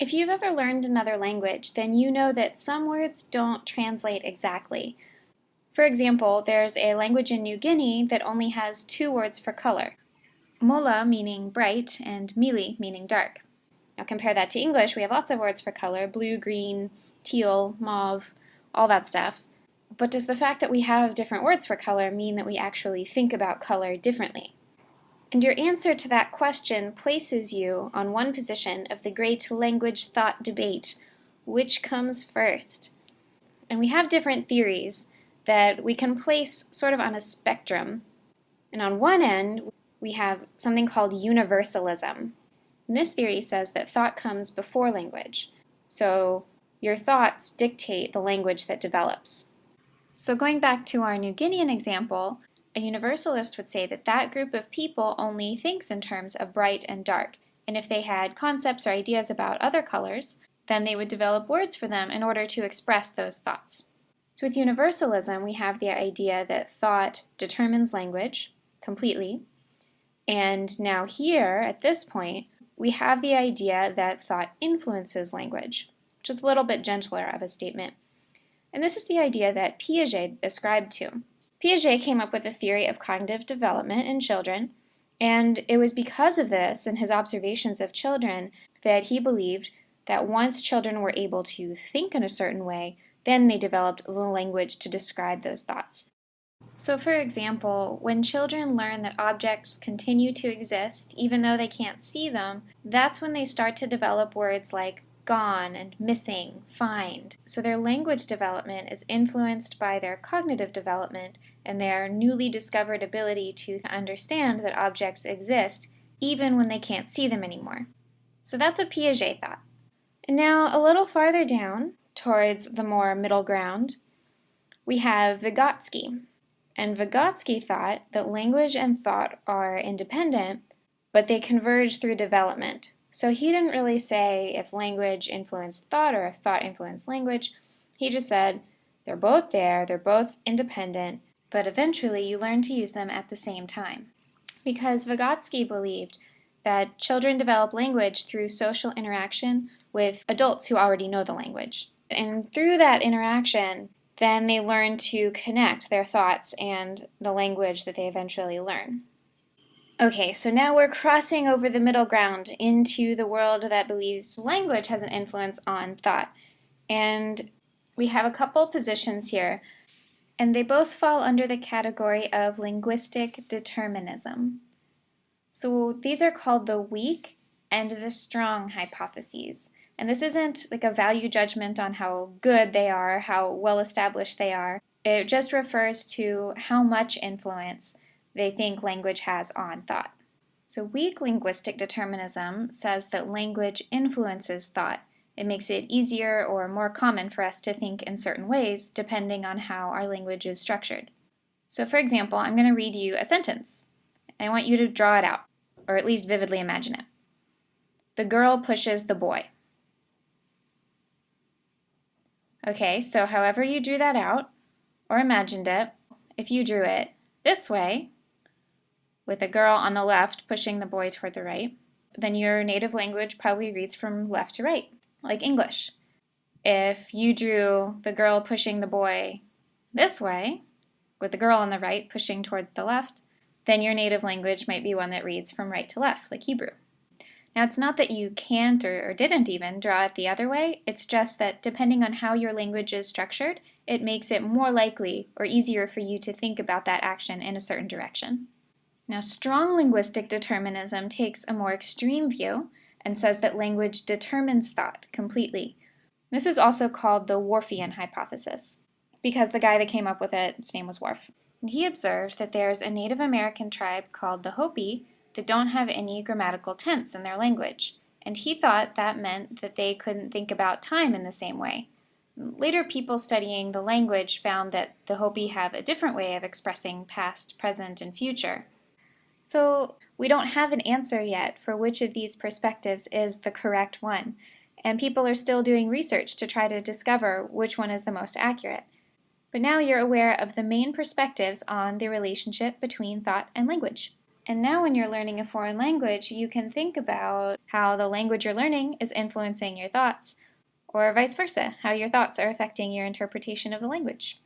If you've ever learned another language, then you know that some words don't translate exactly. For example, there's a language in New Guinea that only has two words for color. Mola meaning bright and mili meaning dark. Now compare that to English, we have lots of words for color, blue, green, teal, mauve, all that stuff. But does the fact that we have different words for color mean that we actually think about color differently? And your answer to that question places you on one position of the great language thought debate, which comes first? And we have different theories that we can place sort of on a spectrum. And on one end, we have something called universalism. And this theory says that thought comes before language. So your thoughts dictate the language that develops. So going back to our New Guinean example, a universalist would say that that group of people only thinks in terms of bright and dark, and if they had concepts or ideas about other colors, then they would develop words for them in order to express those thoughts. So with universalism, we have the idea that thought determines language completely, and now here, at this point, we have the idea that thought influences language, which is a little bit gentler of a statement. And this is the idea that Piaget ascribed to. Piaget came up with a theory of cognitive development in children, and it was because of this and his observations of children that he believed that once children were able to think in a certain way, then they developed the language to describe those thoughts. So for example, when children learn that objects continue to exist even though they can't see them, that's when they start to develop words like gone and missing, find. So their language development is influenced by their cognitive development and their newly discovered ability to understand that objects exist even when they can't see them anymore. So that's what Piaget thought. And now a little farther down, towards the more middle ground, we have Vygotsky. And Vygotsky thought that language and thought are independent, but they converge through development. So he didn't really say if language influenced thought or if thought influenced language. He just said they're both there, they're both independent, but eventually you learn to use them at the same time. Because Vygotsky believed that children develop language through social interaction with adults who already know the language. And through that interaction, then they learn to connect their thoughts and the language that they eventually learn. Okay, so now we're crossing over the middle ground into the world that believes language has an influence on thought. And we have a couple positions here, and they both fall under the category of linguistic determinism. So these are called the weak and the strong hypotheses. And this isn't like a value judgment on how good they are, how well established they are. It just refers to how much influence they think language has on thought. So weak linguistic determinism says that language influences thought. It makes it easier or more common for us to think in certain ways depending on how our language is structured. So for example, I'm going to read you a sentence. And I want you to draw it out, or at least vividly imagine it. The girl pushes the boy. Okay, so however you drew that out, or imagined it, if you drew it this way, with a girl on the left pushing the boy toward the right, then your native language probably reads from left to right, like English. If you drew the girl pushing the boy this way, with the girl on the right pushing towards the left, then your native language might be one that reads from right to left, like Hebrew. Now it's not that you can't or, or, didn't even draw it the other way, it's just that depending on how your language is structured, it makes it more likely or easier for you to think about that action in a certain direction. Now, strong linguistic determinism takes a more extreme view and says that language determines thought completely. This is also called the Whorfian hypothesis, because the guy that came up with it, his name was Whorf. And he observed that there's a Native American tribe called the Hopi that don't have any grammatical tense in their language, and he thought that meant that they couldn't think about time in the same way. Later people studying the language found that the Hopi have a different way of expressing past, present, and future. So we don't have an answer yet for which of these perspectives is the correct one, and people are still doing research to try to discover which one is the most accurate. But now you're aware of the main perspectives on the relationship between thought and language. And now when you're learning a foreign language, you can think about how the language you're learning is influencing your thoughts, or vice versa, how your thoughts are affecting your interpretation of the language.